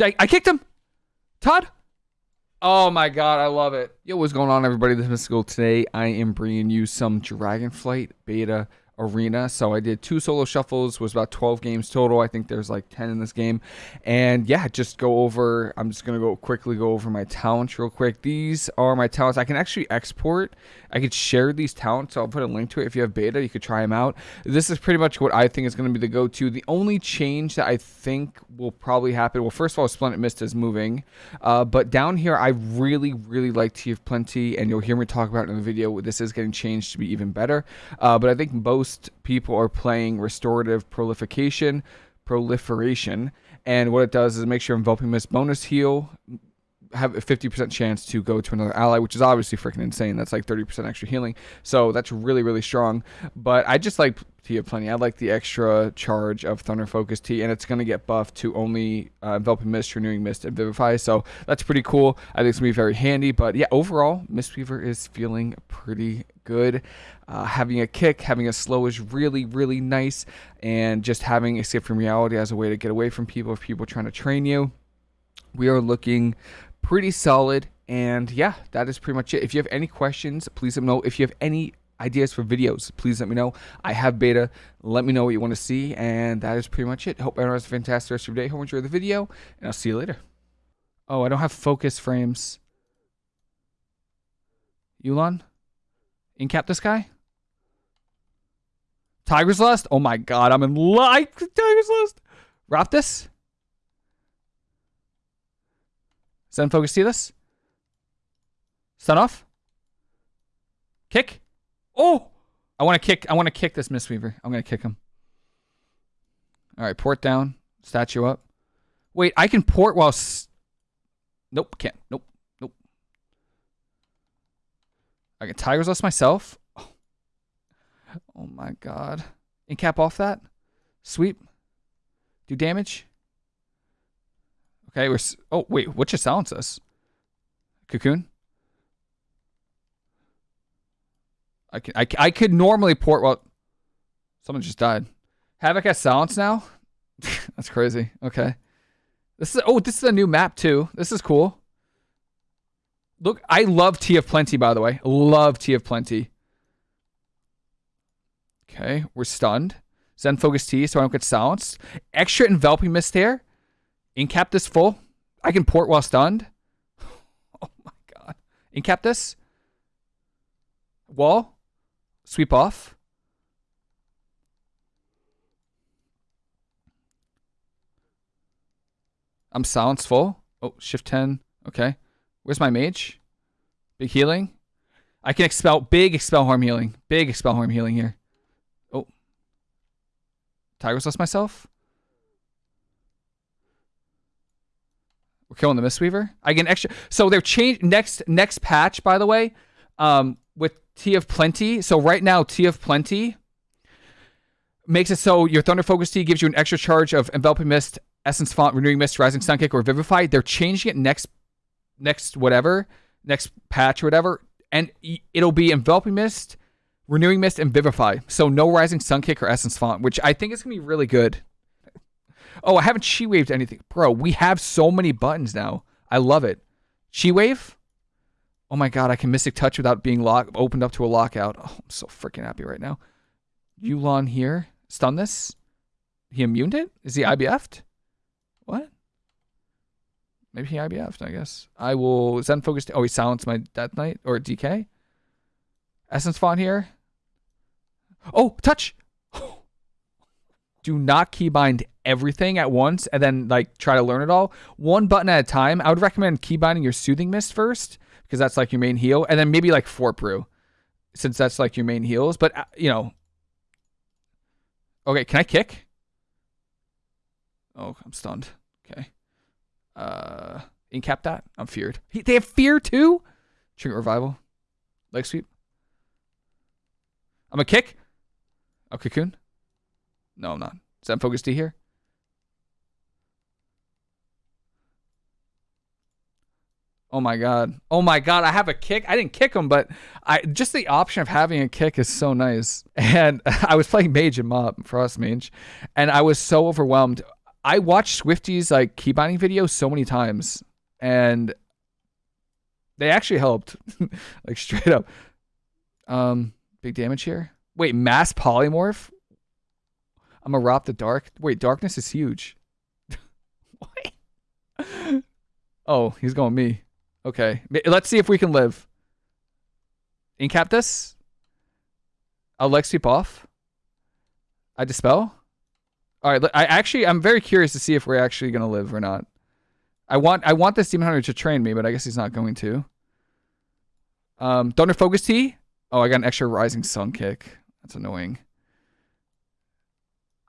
I, I kicked him. Todd. Oh my god, I love it. Yo, what's going on, everybody? This is Mystical. Today, I am bringing you some Dragonflight beta arena. So I did two solo shuffles, was about 12 games total. I think there's like 10 in this game. And yeah, just go over, I'm just going to go quickly go over my talents real quick. These are my talents. I can actually export, I could share these talents. So I'll put a link to it. If you have beta, you could try them out. This is pretty much what I think is going to be the go-to. The only change that I think will probably happen, well, first of all, Splendid Mist is moving. Uh, but down here, I really, really like Tea of Plenty. And you'll hear me talk about in the video. This is getting changed to be even better. Uh, but I think most most people are playing restorative proliferation, proliferation, and what it does is it makes your enveloping mist bonus heal have a 50% chance to go to another ally, which is obviously freaking insane. That's like 30% extra healing. So that's really, really strong. But I just like of Plenty. I like the extra charge of Thunder Focus Tea, and it's going to get buffed to only uh, Enveloping Mist, Renewing Mist, and Vivify. So that's pretty cool. I think it's going to be very handy. But yeah, overall, Mistweaver is feeling pretty good. Uh, having a kick, having a slow is really, really nice. And just having Escape from Reality as a way to get away from people if people are trying to train you. We are looking pretty solid. And yeah, that is pretty much it. If you have any questions, please let me know. If you have any ideas for videos, please let me know. I have beta. Let me know what you want to see. And that is pretty much it. Hope everyone has a fantastic rest of your day. Hope you enjoy the video. And I'll see you later. Oh, I don't have focus frames. Yu'lon? Incap this guy? Tiger's Lust? Oh my god, I'm in like Tiger's Lust. Raptus? Zen Focus see this? Stun off? Kick? Oh! I want to kick. I want to kick this Mistweaver. I'm going to kick him. All right, port down. Statue up. Wait, I can port while... nope, can't. Nope, nope. I can Tiger's Lust myself. Oh. oh my god. Incap off that. Sweep. Do damage. Okay, we're... Oh, wait, what just silence us? Cocoon? I can I, I could normally port well someone just died. Havoc has silence now? That's crazy. Okay. This is oh, this is a new map too. This is cool. Look, I love Tea of Plenty, by the way. Love Tea of Plenty. Okay, we're stunned. Zen Focus Tea, so I don't get silenced. Extra enveloping mist here. Incap this full. I can port while stunned. Oh my god. Incap this. Wall. Sweep off. I'm silenced full. Oh, shift 10. Okay. Where's my mage? Big healing. I can expel big expel harm healing. Big expel harm healing here. Oh. Tiger's Lust myself. We're killing the Mistweaver. I get extra. So they're changed next next patch, by the way. Um, with Tea of Plenty. So right now, Tea of Plenty makes it so your Thunder Focus Tea gives you an extra charge of Enveloping Mist, Essence Font, Renewing Mist, Rising Sun Kick, or Vivify. They're changing it next, next whatever, next patch or whatever, and it'll be Enveloping Mist, Renewing Mist, and Vivify. So no Rising Sun Kick or Essence Font, which I think is gonna be really good. Oh, I haven't Chi Waved anything, bro. We have so many buttons now. I love it. Chi Wave. Oh my god, I can Mystic Touch without being locked, opened up to a lockout. Oh, I'm so freaking happy right now. Yu'lon here. Stun this? He immuned it? Is he IBF'd? What? Maybe he IBF'd, I guess. I will Zen Focus. Oh, he silenced my Death Knight or DK. Essence Font here. Oh, touch! Do not keybind everything at once and then like try to learn it all. One button at a time. I would recommend keybinding your Soothing Mist first because that's like your main heal, and then maybe like Fort Brew, since that's like your main heals. But uh, you know, okay, can I kick? Oh, I'm stunned. Okay, uh, incap that. I'm feared. He, they have fear too. Trinket revival, leg sweep. I'm a kick. Oh, cocoon. No, I'm not. Is that focus D here? Oh my god. Oh my god, I have a kick. I didn't kick him, but I just the option of having a kick is so nice. And I was playing mage and mob, frost mage, and I was so overwhelmed. I watched Swifty's like key binding video so many times, and they actually helped, like straight up. Um, big damage here. Wait, mass polymorph. I'm a Rop the Dark. Wait, darkness is huge. what? Oh, he's going me. Okay, let's see if we can live. Incap this. I'll leg sweep off. I dispel. All right. I actually, I'm very curious to see if we're actually gonna live or not. I want, I want this demon hunter to train me, but I guess he's not going to. Um, Thunder Focus Tea. Oh, I got an extra Rising Sun kick. That's annoying.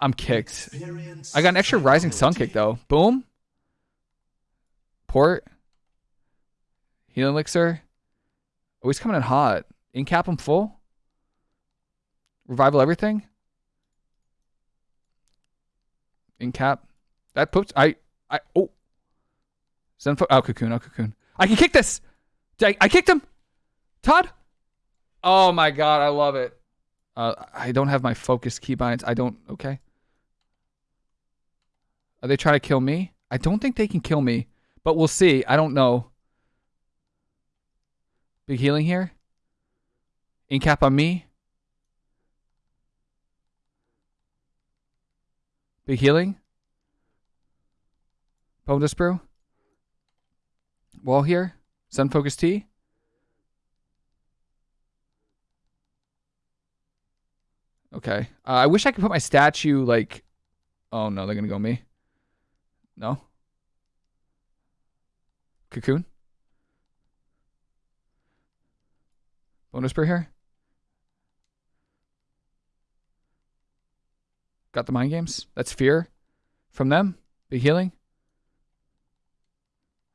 I'm kicked. I got an extra Rising Sun kick though. Boom. Port. Healing Elixir. Oh, he's coming in hot. Incap him full. Revival everything. Incap. That puts I I oh. Zenfo oh cocoon, oh cocoon. I can kick this. I, I kicked him. Todd. Oh my god, I love it. Uh, I don't have my focus keybinds. I don't. Okay. Are they trying to kill me? I don't think they can kill me, but we'll see. I don't know. Big healing here. Incap on me. Big healing. Bonedust Brew. Wall here. Zen Focus Tea. Okay. Uh, I wish I could put my statue like. Oh no, they're gonna go me. No. Cocoon. Bonedust Brew here. Got the mind games. That's fear from them. Big healing.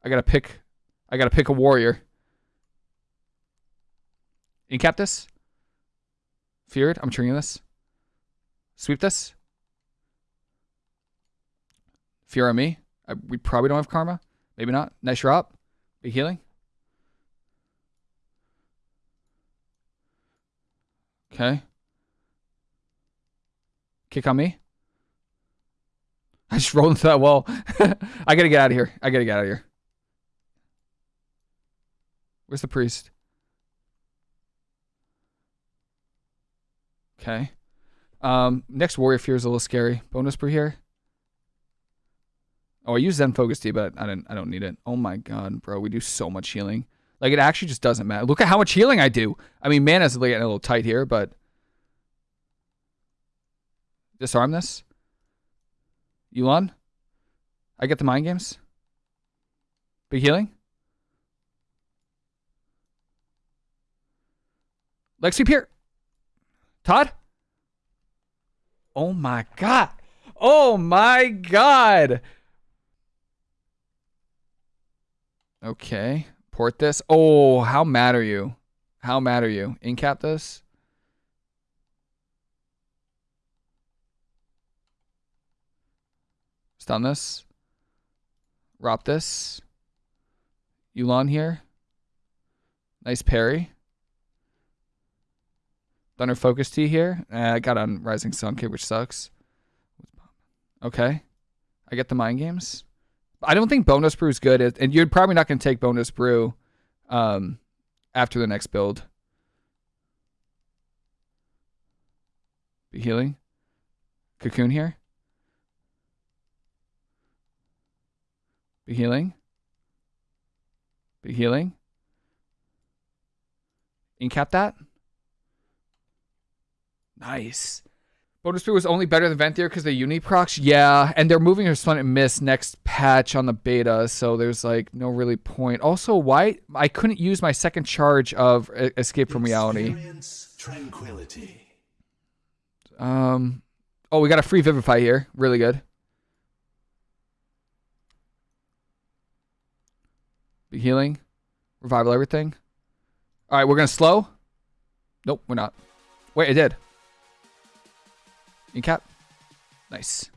I gotta pick. I gotta pick a warrior. Incap this. Feared. I'm triggering this. Sweep this. Fear on me. I, we probably don't have karma. Maybe not. Nice drop. Big healing. Okay. Kick on me. I just rolled into that wall. I gotta get out of here. I gotta get out of here. Where's the priest? Okay. Um, next warrior fear is a little scary. Bonedust Brew here. Oh, I use Zen Focus Tea, but I didn't. I don't need it. Oh my god, bro, we do so much healing. Like it actually just doesn't matter. Look at how much healing I do. I mean, mana's getting a little tight here, but disarm this. Yu'lon, I get the mind games. Big healing. Lexi Pier. Todd. Oh my god. Oh my god. Okay. Port this. Oh, how mad are you? How mad are you? Incap this. Stun this. Rop this. Yu'lon here. Nice parry. Thunder Focus Tea here. Uh, I got on Rising Sun Kick, which sucks. Okay. I get the mind games. I don't think Bonedust Brew is good, and you're probably not going to take Bonedust Brew um, after the next build. Be healing. Cocoon here. Be healing. Be healing. Incap that. Nice. Bonus Speed was only better than Venthyr because the uni procs. Yeah, and they're moving her Splendid Mist next patch on the beta, so there's like no really point. Also, why I couldn't use my second charge of Escape from Reality. Tranquility. Um, oh, we got a free Vivify here. Really good. Big healing, revival, everything. All right, we're gonna slow. Nope, we're not. Wait, it did. Incap. Nice.